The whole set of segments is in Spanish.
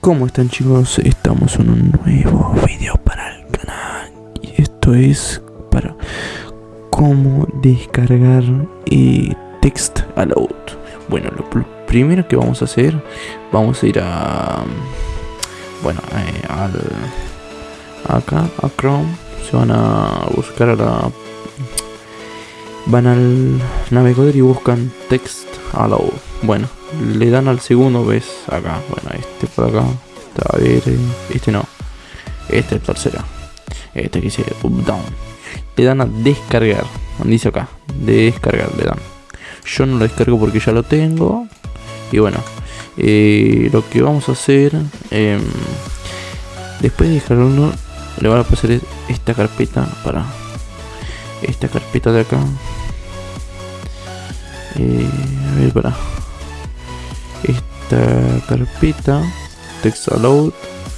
¿Cómo están chicos? Estamos en un nuevo video para el canal y esto es para cómo descargar eh, text aloud. Bueno, lo pr- primero que vamos a hacer, vamos a ir a, bueno, eh, al, acá a Chrome, se van a buscar a la, van al navegador y buscan text aloud. Bueno, le dan al segundo, ves acá, bueno, este por acá, a ver, eh, este no, este es el tercero, este que dice up down, le dan a descargar, dice acá, descargar le dan. Yo no lo descargo porque ya lo tengo, y bueno, eh, lo que vamos a hacer, em, después de descargarlo, le van a pasar es- esta carpeta para esta carpeta de acá. Eh, a ver, para esta carpeta text aloud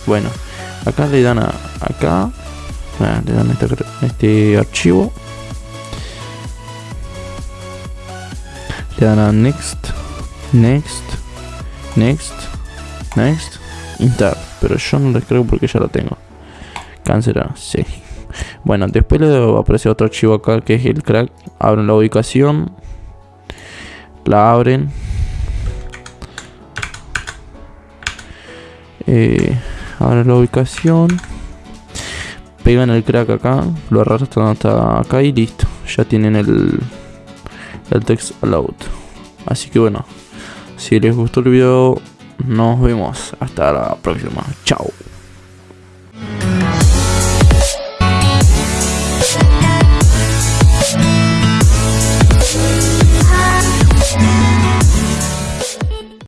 bueno acá le dan a acá le dan a este archivo. Le dan a next next next next instar pero yo no lo descargo porque ya lo tengo. Cancelar sí. Bueno después le va a aparecer otro archivo acá que es el crack. Abren la ubicación la abren. Eh, ahora la ubicación. Pegan el crack acá lo arrastran hasta acá y listo ya tienen el el text aloud así que bueno si les gustó el video nos vemos. Hasta la próxima. Chao